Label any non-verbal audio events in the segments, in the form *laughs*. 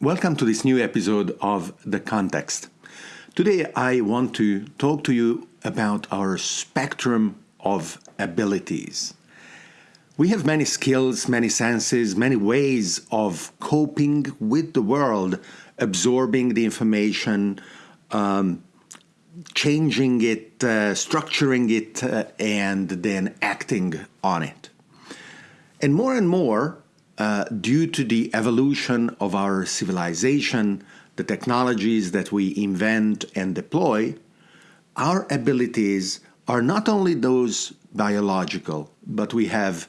Welcome to this new episode of The Context. Today I want to talk to you about our spectrum of abilities. We have many skills, many senses, many ways of coping with the world, absorbing the information, um, changing it, uh, structuring it, uh, and then acting on it. And more and more, uh, due to the evolution of our civilization, the technologies that we invent and deploy, our abilities are not only those biological, but we have,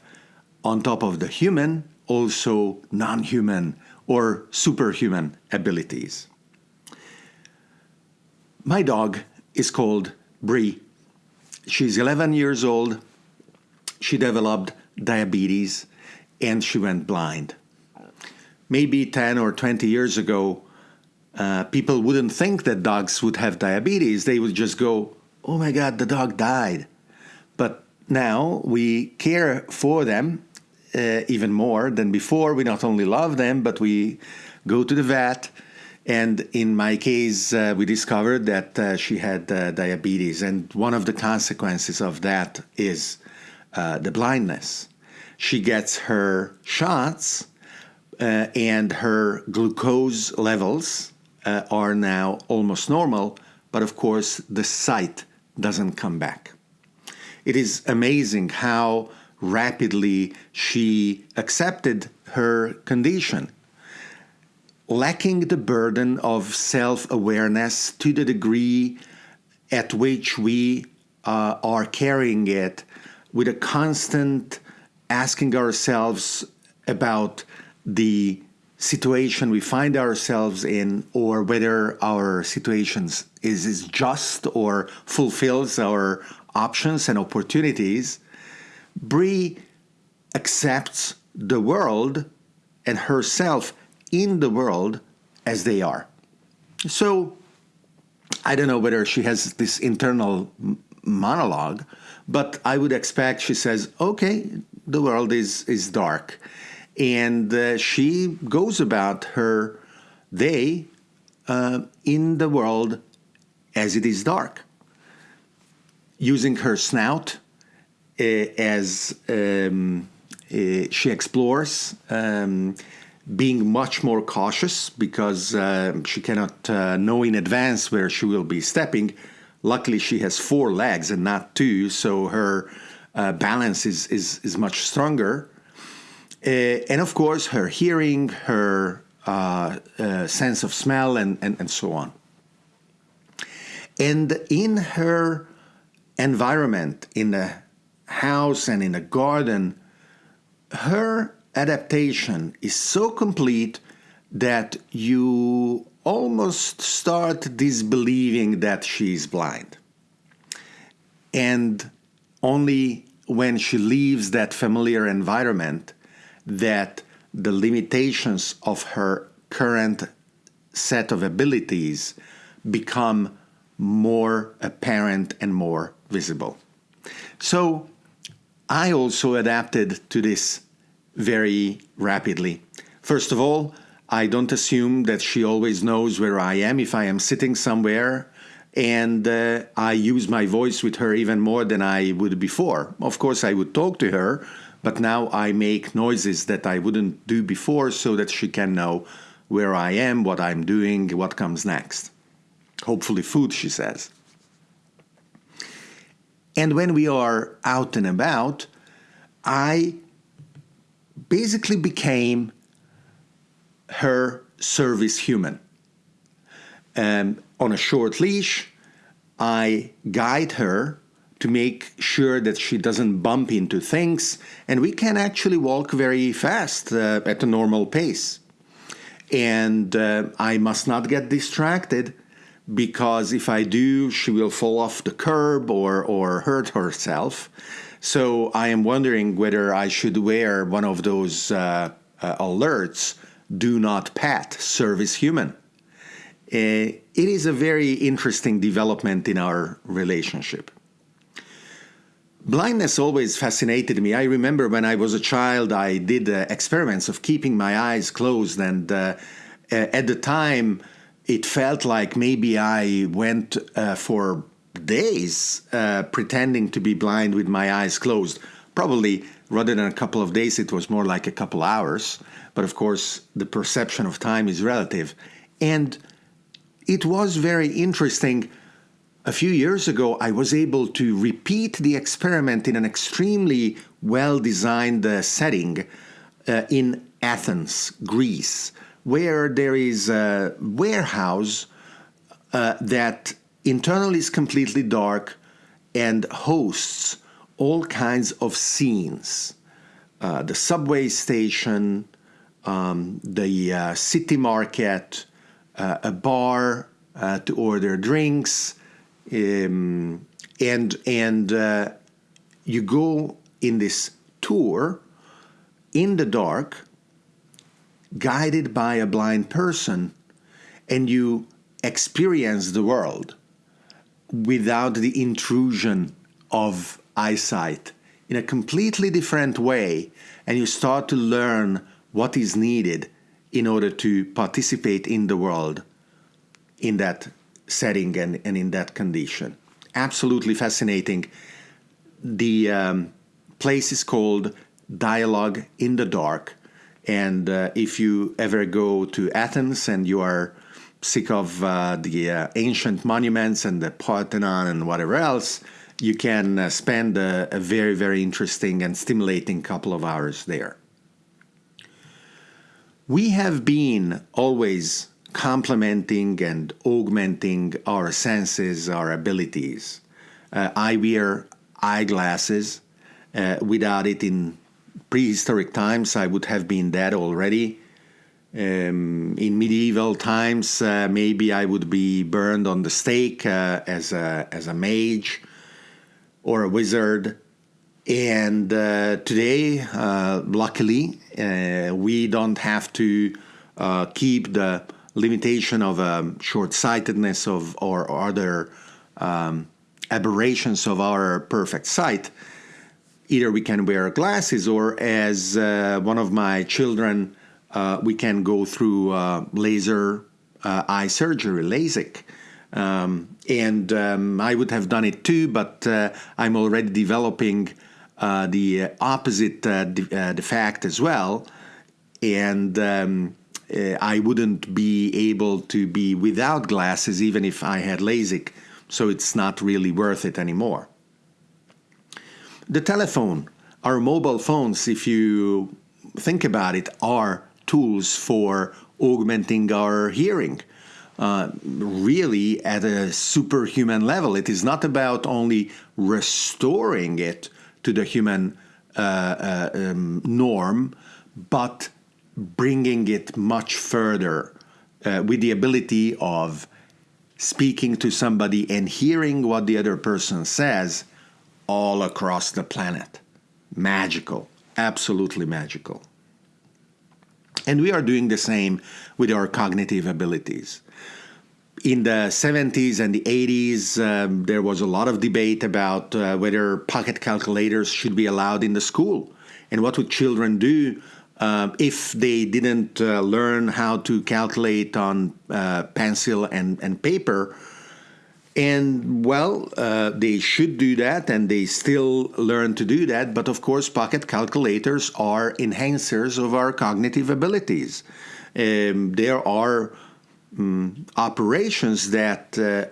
on top of the human, also non human or superhuman abilities. My dog is called Bree. She's 11 years old. She developed diabetes and she went blind. Maybe 10 or 20 years ago, uh, people wouldn't think that dogs would have diabetes. They would just go, oh my God, the dog died. But now we care for them uh, even more than before. We not only love them, but we go to the vet. And in my case, uh, we discovered that uh, she had uh, diabetes. And one of the consequences of that is uh, the blindness. She gets her shots, uh, and her glucose levels uh, are now almost normal, but of course, the sight doesn't come back. It is amazing how rapidly she accepted her condition, lacking the burden of self awareness to the degree at which we uh, are carrying it with a constant asking ourselves about the situation we find ourselves in or whether our situations is, is just or fulfills our options and opportunities Bree accepts the world and herself in the world as they are. So I don't know whether she has this internal monologue, but I would expect she says, "Okay, the world is is dark," and uh, she goes about her day uh, in the world as it is dark, using her snout uh, as um, uh, she explores. Um, being much more cautious because uh, she cannot uh, know in advance where she will be stepping. Luckily, she has four legs and not two, so her uh, balance is, is, is much stronger. Uh, and of course, her hearing, her uh, uh, sense of smell, and, and, and so on. And in her environment, in the house and in the garden, her adaptation is so complete that you almost start disbelieving that she is blind. And only when she leaves that familiar environment that the limitations of her current set of abilities become more apparent and more visible. So I also adapted to this very rapidly. First of all, I don't assume that she always knows where I am if I am sitting somewhere, and uh, I use my voice with her even more than I would before. Of course, I would talk to her, but now I make noises that I wouldn't do before so that she can know where I am, what I'm doing, what comes next. Hopefully, food, she says. And when we are out and about, I basically became her service human. Um, on a short leash, I guide her to make sure that she doesn't bump into things, and we can actually walk very fast uh, at a normal pace. And uh, I must not get distracted because if I do, she will fall off the curb or, or hurt herself. So I am wondering whether I should wear one of those uh, uh, alerts do not pet service human. Uh, it is a very interesting development in our relationship. Blindness always fascinated me. I remember when I was a child, I did uh, experiments of keeping my eyes closed and uh, Uh, at the time, it felt like maybe I went uh, for days uh, pretending to be blind with my eyes closed. Probably rather than a couple of days, it was more like a couple hours. But of course, the perception of time is relative. And it was very interesting. A few years ago, I was able to repeat the experiment in an extremely well designed uh, setting uh, in Athens, Greece, where there is a warehouse uh, that internally is completely dark and hosts all kinds of scenes. Uh, the subway station, um, the uh, city market, uh, a bar uh, to order drinks, um, and and uh, you go in this tour in the dark, guided by a blind person, and you experience the world without the intrusion of eyesight in a completely different way, and you start to learn what is needed in order to participate in the world in that setting and, and in that condition. Absolutely fascinating. The um, place is called Dialogue in the Dark. And uh, if you ever go to Athens and you are sick of uh, the uh, ancient monuments and the Parthenon and whatever else, you can uh, spend a, a very, very interesting and stimulating couple of hours there. We have been always complementing and augmenting our senses, our abilities. Uh, I wear eyeglasses. Uh, without it in prehistoric times, I would have been dead already. Um, in medieval times, uh, maybe I would be burned on the stake uh, as a as a mage or a wizard. And uh, today, uh, luckily, uh, we don't have to uh, keep the limitation of um, short-sightedness of or, other um, aberrations of our perfect sight. Either we can wear glasses, or as one of my children uh, we can go through uh, laser uh, eye surgery, LASIK. Um, and um, I would have done it too, but uh, I'm already developing uh, the opposite uh, de- the fact as well. And um, I wouldn't be able to be without glasses even if I had LASIK, so it's not really worth it anymore. The telephone, our mobile phones, if you think about it, are tools for augmenting our hearing. Uh, really at a superhuman level. It is not about only restoring it to the human uh, uh, um, norm, but bringing it much further uh, with the ability of speaking to somebody and hearing what the other person says all across the planet. Magical, absolutely magical. And we are doing the same with our cognitive abilities. In the 70s and the 80s, um, there was a lot of debate about uh, whether pocket calculators should be allowed in the school. And what would children do uh, if they didn't uh, learn how to calculate on uh, pencil and, and paper and well, uh, they should do that, and they still learn to do that. But of course, pocket calculators are enhancers of our cognitive abilities. Um, there are um, operations that uh,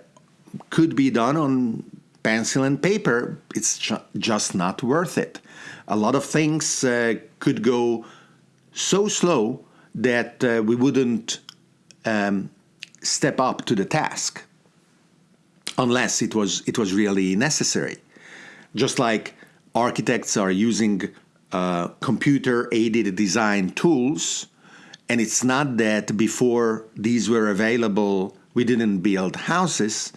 could be done on pencil and paper. It's ju- just not worth it. A lot of things uh, could go so slow that uh, we wouldn't um, step up to the task unless it was it was really necessary. Just like architects are using uh, computer aided design tools, and it's not that before these were available we didn't build houses,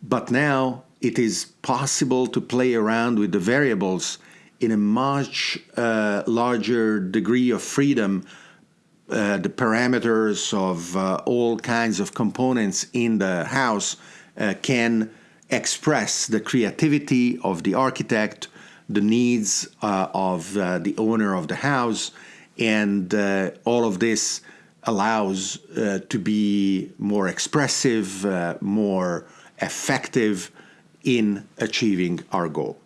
but now it is possible to play around with the variables in a much uh, larger degree of freedom. Uh, the parameters of uh, all kinds of components in the house uh, can express the creativity of the architect, the needs uh, of uh, the owner of the house, and uh, all of this allows uh, to be more expressive, uh, more effective in achieving our goal.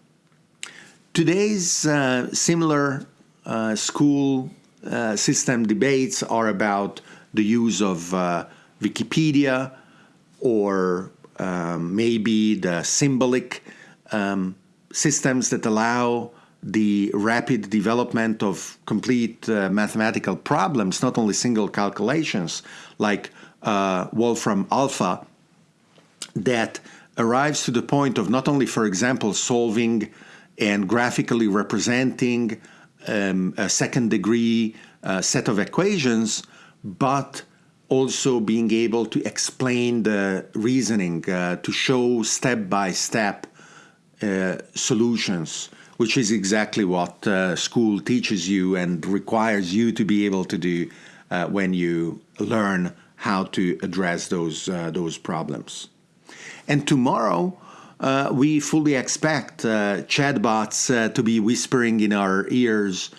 Today's uh, similar uh, school uh, system debates are about the use of Wikipedia or um, maybe the symbolic um, systems that allow the rapid development of complete uh, mathematical problems, not only single calculations like uh, Wolfram Alpha, that arrives to the point of not only, for example, solving and graphically representing um, a second degree uh, set of equations, but also being able to explain the reasoning, uh, to show step by step uh, solutions which is exactly what uh, school teaches you and requires you to be able to do uh, when you learn how to address those uh, those problems. And tomorrow, uh, we fully expect uh, chatbots uh, to be whispering in our ears.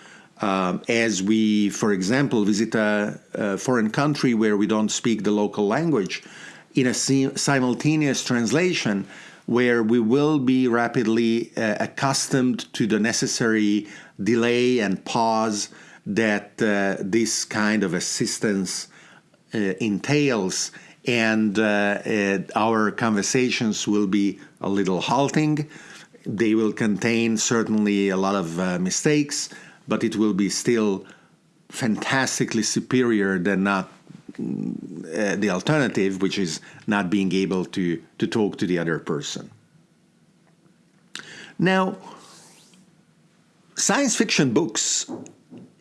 Um, as we, for example, visit a, a, foreign country where we don't speak the local language, in a simultaneous translation, where we will be rapidly uh, accustomed to the necessary delay and pause that uh, this kind of assistance uh, entails. And uh, uh, our conversations will be a little halting. They will contain certainly a lot of uh, mistakes, but it will be still fantastically superior than not uh, the alternative, which is not being able to, to talk to the other person. Now, science fiction books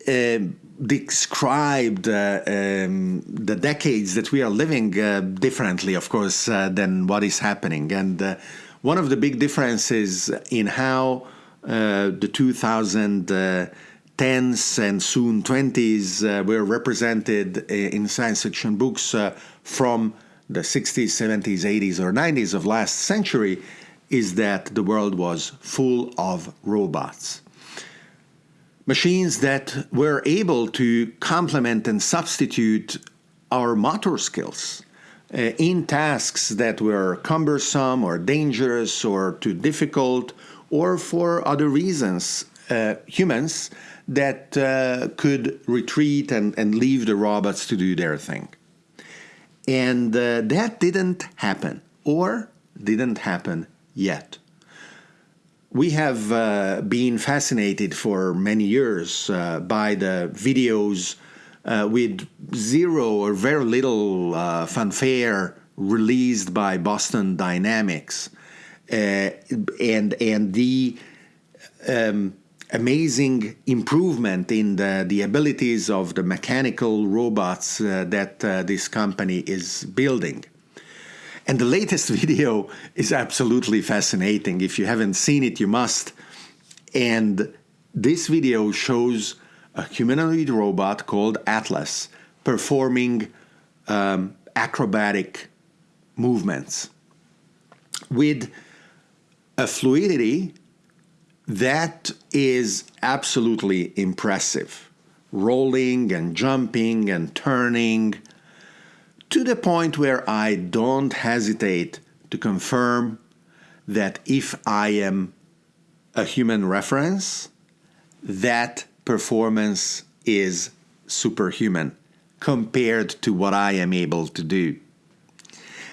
uh, described uh, um, the decades that we are living uh, differently, of course, uh, than what is happening. And uh, one of the big differences in how the 2000 10s and soon 20s uh, were represented uh, in science fiction books uh, from the 60s, 70s, 80s, or 90s of last century is that the world was full of robots. Machines that were able to complement and substitute our motor skills uh, in tasks that were cumbersome or dangerous or too difficult or for other reasons. Uh, humans that uh, could retreat and, and leave the robots to do their thing. And uh, that didn't happen, or didn't happen yet. We have uh, been fascinated for many years uh, by the videos uh, with zero or very little uh, fanfare released by Boston Dynamics, and and the um, amazing improvement in the, the abilities of the mechanical robots uh, that uh, this company is building. And the latest *laughs* video is absolutely fascinating. If you haven't seen it, you must. And this video shows a humanoid robot called Atlas performing um, acrobatic movements with a fluidity that is absolutely impressive. Rolling and jumping and turning to the point where I don't hesitate to confirm that if I am a human reference, that performance is superhuman compared to what I am able to do.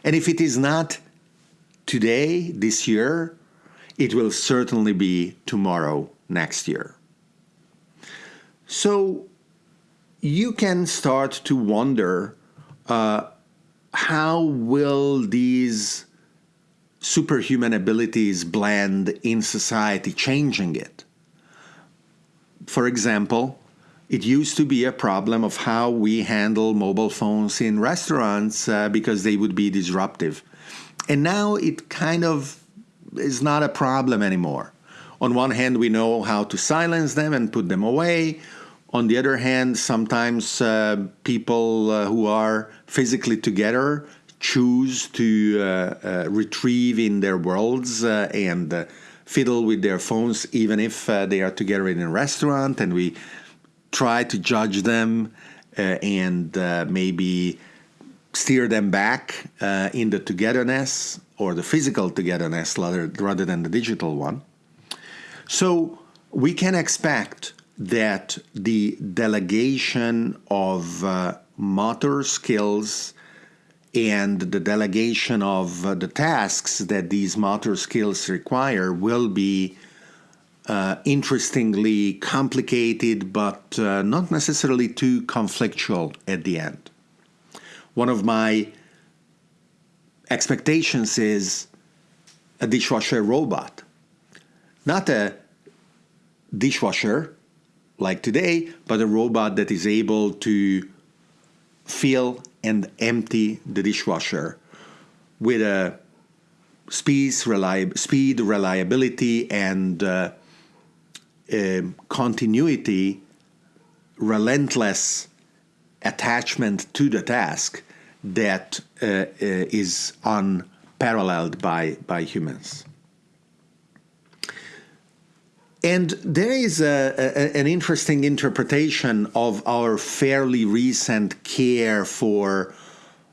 And if it is not today, this year, it will certainly be tomorrow next year. So you can start to wonder uh, how will these superhuman abilities blend in society, changing it? For example, it used to be a problem of how we handle mobile phones in restaurants uh, because they would be disruptive. And now it kind of is not a problem anymore. On one hand, we know how to silence them and put them away. On the other hand, sometimes uh, people uh, who are physically together choose to uh, uh retrieve in their worlds uh, and uh, fiddle with their phones, even if they are together in a restaurant, and we try to judge them and maybe steer them back in the togetherness or the physical togetherness rather, than the digital one. So we can expect that the delegation of uh, motor skills and the delegation of uh, the tasks that these motor skills require will be uh, interestingly complicated, but uh, not necessarily too conflictual at the end. One of my expectations is a dishwasher robot, not a dishwasher like today, but a robot that is able to fill and empty the dishwasher with a speed, reliab- speed reliability, and uh, uh, continuity, relentless attachment to the task that uh, uh is unparalleled by, by humans. And there is a, a, an interesting interpretation of our fairly recent care for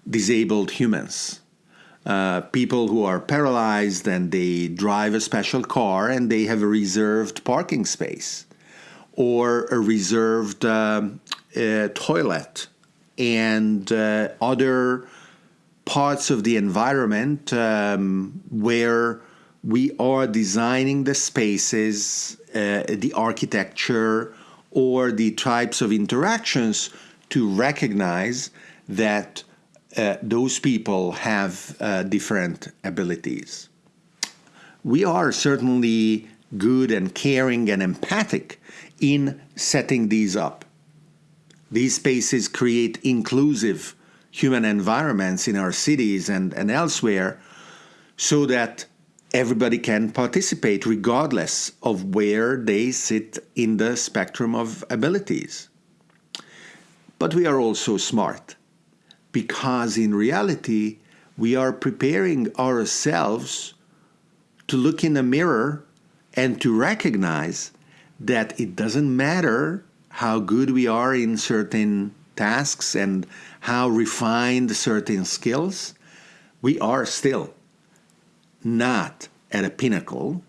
disabled humans. Uh, people who are paralyzed and they drive a special car and they have a reserved parking space or a reserved uh, uh, toilet and uh, other parts of the environment um, where we are designing the spaces, uh, the architecture, or the types of interactions to recognize that uh, those people have uh, different abilities. We are certainly good and caring and empathic in setting these up. These spaces create inclusive human environments in our cities and, and elsewhere so that everybody can participate regardless of where they sit in the spectrum of abilities. But we are also smart because in reality, we are preparing ourselves to look in the mirror and to recognize that it doesn't matter how good we are in certain tasks and how refined certain skills, we are still not at a pinnacle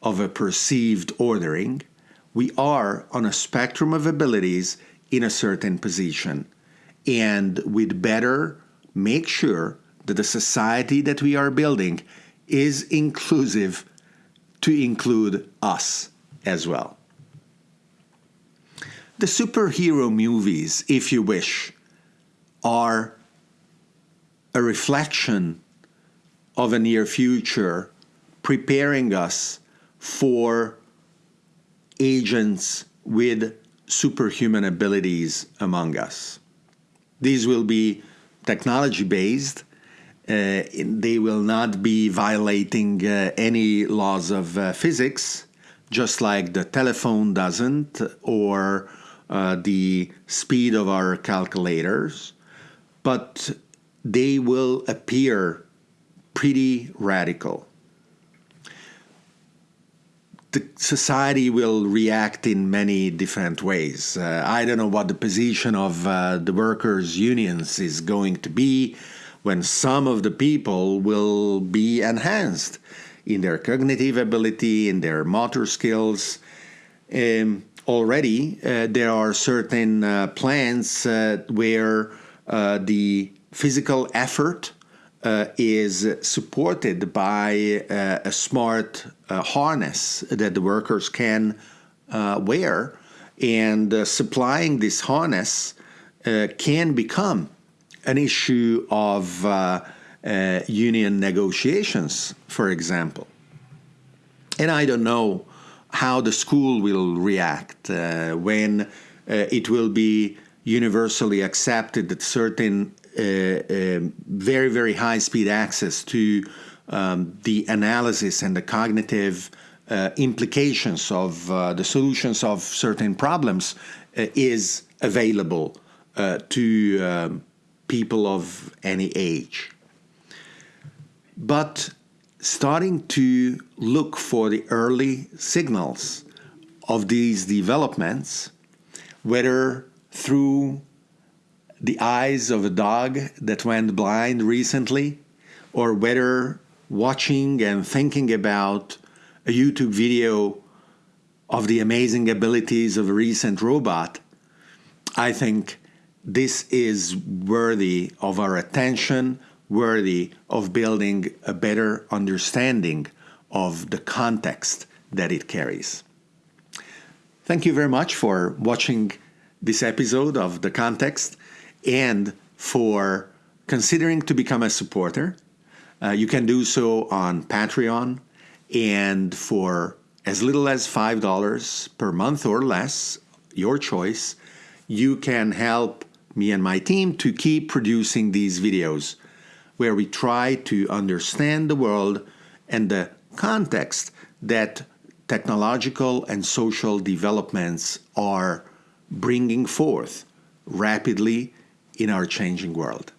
of a perceived ordering. We are on a spectrum of abilities in a certain position. And we'd better make sure that the society that we are building is inclusive to include us as well. The superhero movies, if you wish, are a reflection of a near future preparing us for agents with superhuman abilities among us. These will be technology based. Uh, they will not be violating uh, any laws of uh, physics, just like the telephone doesn't, or uh, the speed of our calculators. But they will appear pretty radical the society will react in many different ways. Uh, I don't know what the position of uh, the workers' unions is going to be when some of the people will be enhanced in their cognitive ability, in their motor skills. Um, already, uh, there are certain uh, plans uh, where uh, the physical effort uh, is supported by a smart harness that the workers can wear, and supplying this harness can become an issue of union negotiations, for example. And I don't know how the school will react when it will be universally accepted that certain uh, um, very, very high speed access to um, the analysis and the cognitive uh, implications of uh, the solutions of certain problems uh, is available uh, to um, people of any age. But starting to look for the early signals of these developments, whether through the eyes of a dog that went blind recently, or whether watching and thinking about a YouTube video of the amazing abilities of a recent robot, I think this is worthy of our attention, worthy of building a better understanding of the context that it carries. Thank you very much for watching this episode of The Context and for considering to become a supporter. Uh, you can do so on Patreon, and for as little as $5 per month or less, your choice, you can help me and my team to keep producing these videos where we try to understand the world and the context that technological and social developments are bringing forth rapidly in our changing world.